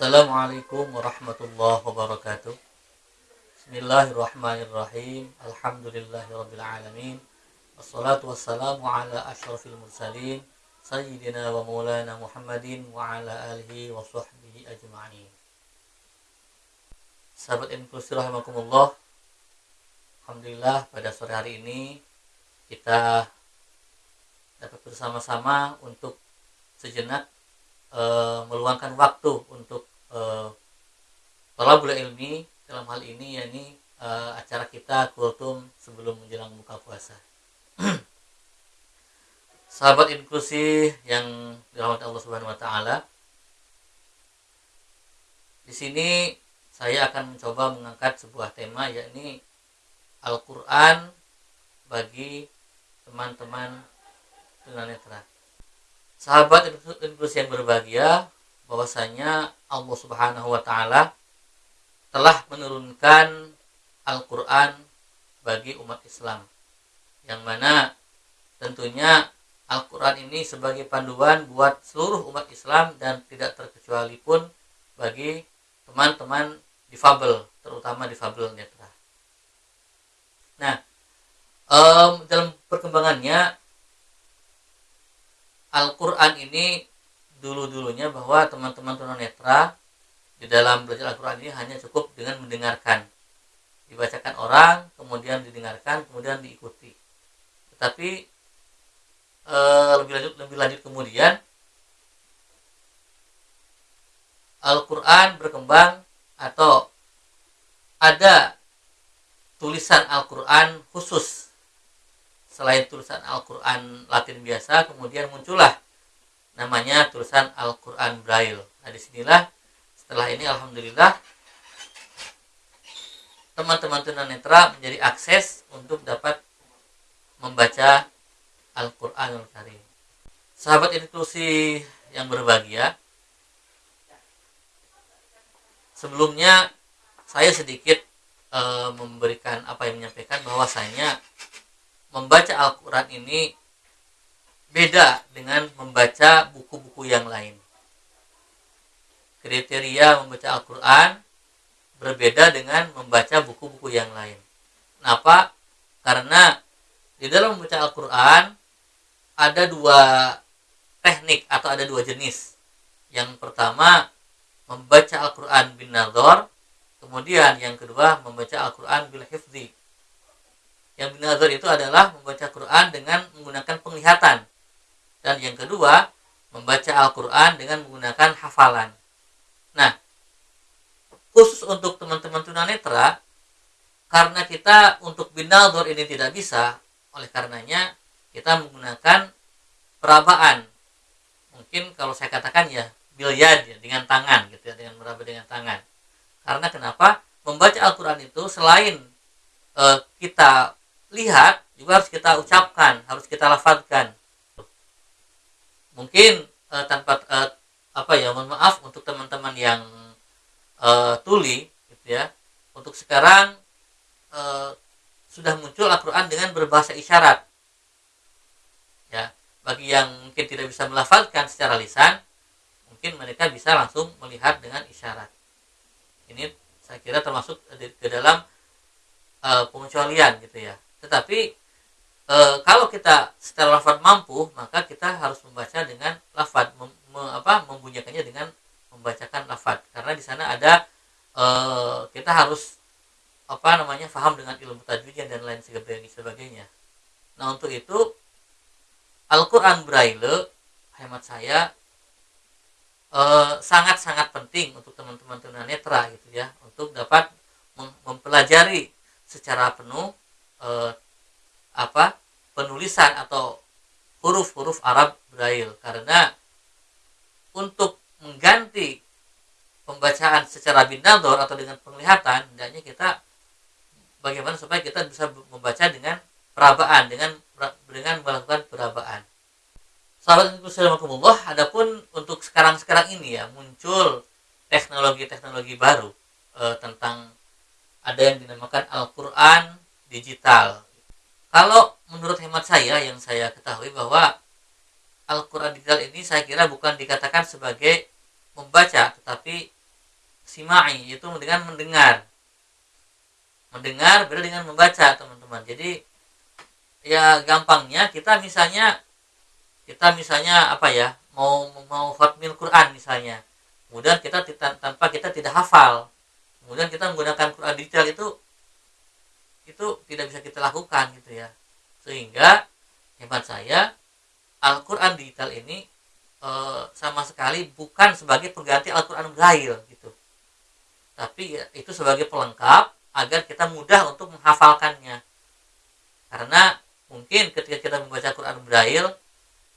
Assalamualaikum warahmatullahi wabarakatuh. Bismillahirrahmanirrahim. Alhamdulillahirrabbilalamin Wassalatu wassalamu ala ashrafil mursalin Sayyidina wa maulana Muhammadin Wa ala alihi wa sahbihi ajma'in. Sahabat inklusi rahimakumullah Alhamdulillah pada sore hari ini Kita dapat bersama-sama untuk sejenak e, meluangkan waktu untuk e, tolabul ilmi dalam hal ini yakni e, acara kita kultum sebelum menjelang buka puasa. Sahabat inklusi yang dirahmati Allah Subhanahu wa taala. Di sini saya akan mencoba mengangkat sebuah tema yakni Al-Qur'an bagi teman-teman tunanetra sahabat inklusi yang berbahagia bahwasanya Allah Subhanahu wa taala telah menurunkan Al-Qur'an bagi umat Islam. Yang mana tentunya Al-Qur'an ini sebagai panduan buat seluruh umat Islam dan tidak terkecuali pun bagi teman-teman difabel, terutama difabel netra. Nah, um, dalam perkembangannya Al-Quran ini dulu-dulunya bahwa teman-teman tunanetra di dalam belajar Al-Quran ini hanya cukup dengan mendengarkan. Dibacakan orang, kemudian didengarkan, kemudian diikuti. Tetapi e, lebih lanjut lebih lanjut kemudian Al-Quran berkembang atau ada tulisan Al-Quran khusus selain tulisan Al-Quran Latin biasa, kemudian muncullah namanya tulisan Al-Quran Braille. Nah, di sinilah setelah ini Alhamdulillah teman-teman tunanetra menjadi akses untuk dapat membaca Al-Quranul Karim. Sahabat inklusi yang berbahagia, sebelumnya saya sedikit e, memberikan apa yang menyampaikan bahwasanya membaca Al-Quran ini beda dengan membaca buku-buku yang lain. Kriteria membaca Al-Quran berbeda dengan membaca buku-buku yang lain. Kenapa? Karena di dalam membaca Al-Quran ada dua teknik atau ada dua jenis. Yang pertama membaca Al-Quran bin Nador, kemudian yang kedua membaca Al-Quran bil hifzi yang binazar itu adalah membaca Quran dengan menggunakan penglihatan. Dan yang kedua, membaca Al-Quran dengan menggunakan hafalan. Nah, khusus untuk teman-teman tunanetra, karena kita untuk binazar ini tidak bisa, oleh karenanya kita menggunakan perabaan. Mungkin kalau saya katakan ya bilyad ya, dengan tangan gitu ya, dengan meraba dengan tangan. Karena kenapa? Membaca Al-Quran itu selain e, kita lihat juga harus kita ucapkan, harus kita lafadkan. Mungkin uh, tanpa uh, apa ya, mohon maaf untuk teman-teman yang uh, tuli, gitu ya. Untuk sekarang uh, sudah muncul Al-Quran dengan berbahasa isyarat. Ya, bagi yang mungkin tidak bisa melafalkan secara lisan, mungkin mereka bisa langsung melihat dengan isyarat. Ini saya kira termasuk ke dalam uh, pengecualian gitu ya tetapi e, kalau kita secara lafad mampu, maka kita harus membaca dengan lafad, mem, me, apa, membunyikannya dengan membacakan lafad. Karena di sana ada e, kita harus apa namanya faham dengan ilmu tajwidnya dan lain sebagainya. Nah untuk itu Al-Quran Braille hemat saya sangat-sangat penting untuk teman-teman tunanetra gitu ya untuk dapat mempelajari secara penuh eh, apa penulisan atau huruf-huruf Arab Braille karena untuk mengganti pembacaan secara binador atau dengan penglihatan hendaknya kita bagaimana supaya kita bisa membaca dengan perabaan dengan dengan melakukan perabaan. Sahabat Allah, adapun untuk sekarang-sekarang ini ya muncul teknologi-teknologi baru e, tentang ada yang dinamakan Al-Qur'an digital. Kalau menurut hemat saya yang saya ketahui bahwa Al-Quran digital ini saya kira bukan dikatakan sebagai membaca, tetapi simai itu dengan mendengar. Mendengar beda dengan membaca teman-teman. Jadi ya gampangnya kita misalnya kita misalnya apa ya mau mau khatmil Quran misalnya. Kemudian kita tanpa kita tidak hafal. Kemudian kita menggunakan Quran digital itu itu tidak bisa kita lakukan gitu ya. Sehingga hemat saya Al-Quran digital ini e, sama sekali bukan sebagai pengganti Al-Quran Braille gitu. Tapi ya, itu sebagai pelengkap agar kita mudah untuk menghafalkannya. Karena mungkin ketika kita membaca Quran Braille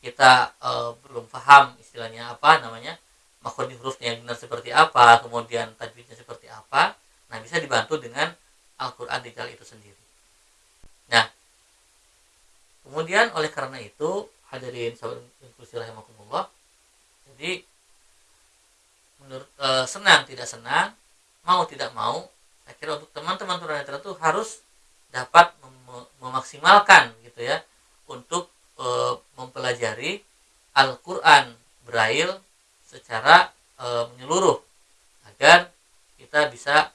kita e, belum paham istilahnya apa namanya makhluk hurufnya yang benar seperti apa kemudian tajwidnya seperti apa nah bisa dibantu dengan Al-Quran digital itu sendiri. Nah kemudian oleh karena itu hadirin sahabat inklusi rahimakumullah jadi menurut e, senang tidak senang mau tidak mau akhirnya untuk teman-teman tunanetra itu harus dapat mem memaksimalkan gitu ya untuk e, mempelajari Al-Qur'an Braille secara e, menyeluruh agar kita bisa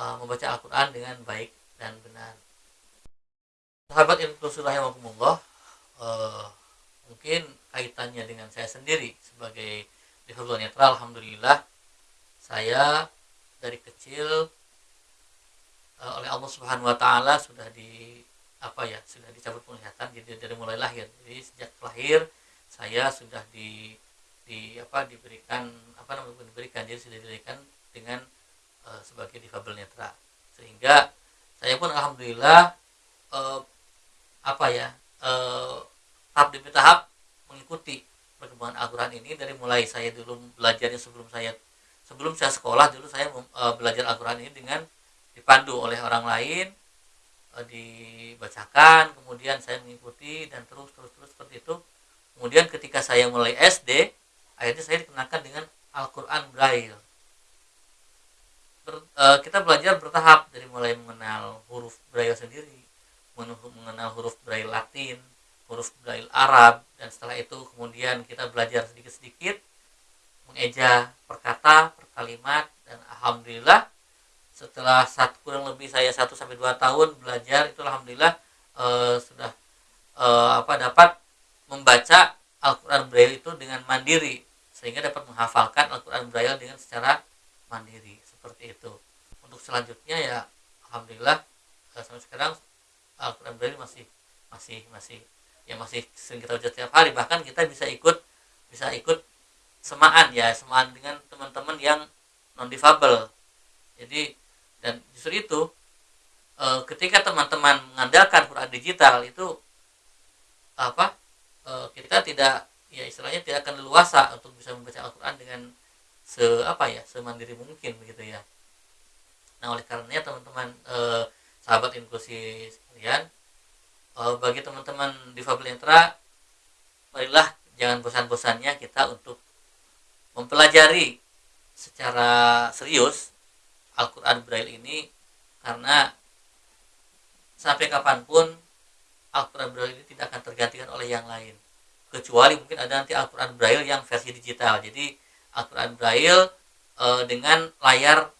e, membaca Al-Qur'an dengan baik dan benar. Sahabat inklusi rahimakumullah e, mungkin kaitannya dengan saya sendiri sebagai difabel netral alhamdulillah saya dari kecil uh, oleh Allah Subhanahu wa taala sudah di apa ya sudah dicabut penglihatan jadi dari mulai lahir jadi sejak lahir saya sudah di di apa diberikan apa namanya diberikan jadi sudah diberikan dengan uh, sebagai difabel netra. Sehingga saya pun alhamdulillah uh, apa ya uh, tahap demi tahap mengikuti perkembangan Al-Quran ini dari mulai saya dulu belajarnya sebelum saya sebelum saya sekolah dulu saya uh, belajar Al-Quran ini dengan dipandu oleh orang lain eh, dibacakan kemudian saya mengikuti dan terus terus terus seperti itu. Kemudian ketika saya mulai SD akhirnya saya dikenakan dengan Al-Quran Braille Ber, e, kita belajar bertahap dari mulai mengenal huruf Braille sendiri mengenal huruf Braille Latin huruf Braille Arab dan setelah itu kemudian kita belajar sedikit-sedikit mengeja perkata per kalimat dan alhamdulillah setelah satu kurang lebih saya satu sampai dua tahun belajar itu alhamdulillah uh, sudah uh, apa dapat membaca Al-Qur'an Braille itu dengan mandiri sehingga dapat menghafalkan Al-Qur'an Braille dengan secara mandiri seperti itu. Untuk selanjutnya ya alhamdulillah uh, sampai sekarang Al-Qur'an masih masih masih ya masih sering kita baca setiap hari. Bahkan kita bisa ikut bisa ikut semaan ya semaan dengan teman-teman yang non difabel jadi dan justru itu e, ketika teman-teman mengandalkan Quran digital itu apa e, kita tidak ya istilahnya tidak akan leluasa untuk bisa membaca dengan se apa ya semandiri mungkin begitu ya. Nah oleh karenanya teman-teman e, sahabat inklusi sekalian e, bagi teman-teman difabel netra marilah jangan bosan-bosannya kita untuk mempelajari secara serius Al-Quran Braille ini karena sampai kapan pun Al-Quran Braille ini tidak akan tergantikan oleh yang lain. Kecuali mungkin ada nanti Al-Quran Braille yang versi digital. Jadi Al-Quran Braille e, dengan layar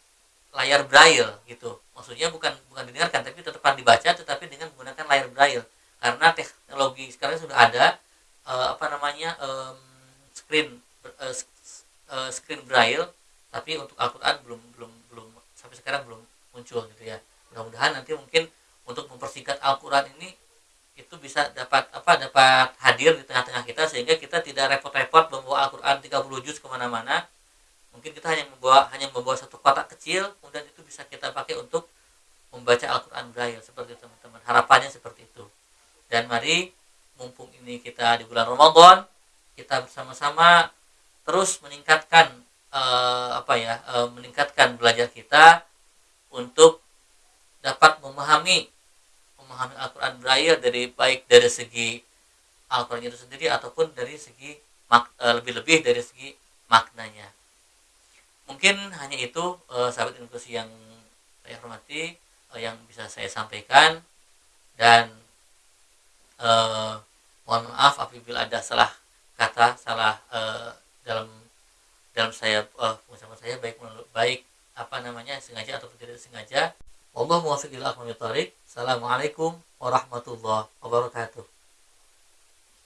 layar Braille gitu. Maksudnya bukan bukan didengarkan tapi tetap dibaca tetapi dengan menggunakan layar Braille. Karena teknologi sekarang sudah ada e, apa namanya e, screen e, screen Braille tapi untuk Al-Quran belum belum belum sampai sekarang belum muncul gitu ya. Mudah-mudahan nanti mungkin untuk mempersingkat Al-Quran ini itu bisa dapat apa dapat hadir di tengah-tengah kita sehingga kita tidak repot-repot Al-Quran 30 juz ke mana-mana mungkin kita hanya membawa hanya membawa satu kotak kecil kemudian itu bisa kita pakai untuk membaca Al-Quran Braille seperti teman-teman. Harapannya seperti itu. Dan mari mumpung ini kita di bulan Ramadan kita bersama-sama terus meningkatkan uh, apa ya uh, meningkatkan belajar kita untuk dapat memahami memahami Al-Quran Braille dari baik dari segi Al-Quran itu sendiri ataupun dari segi lebih-lebih dari segi maknanya. Mungkin hanya itu uh, sahabat inklusi yang saya hormati uh, yang bisa saya sampaikan. Dan uh, mohon maaf apabila ada salah kata salah uh, dalam dalam saya uh, pengucapan saya baik baik apa namanya sengaja atau tidak sengaja. Allah muwaffiq ila Assalamualaikum warahmatullahi wabarakatuh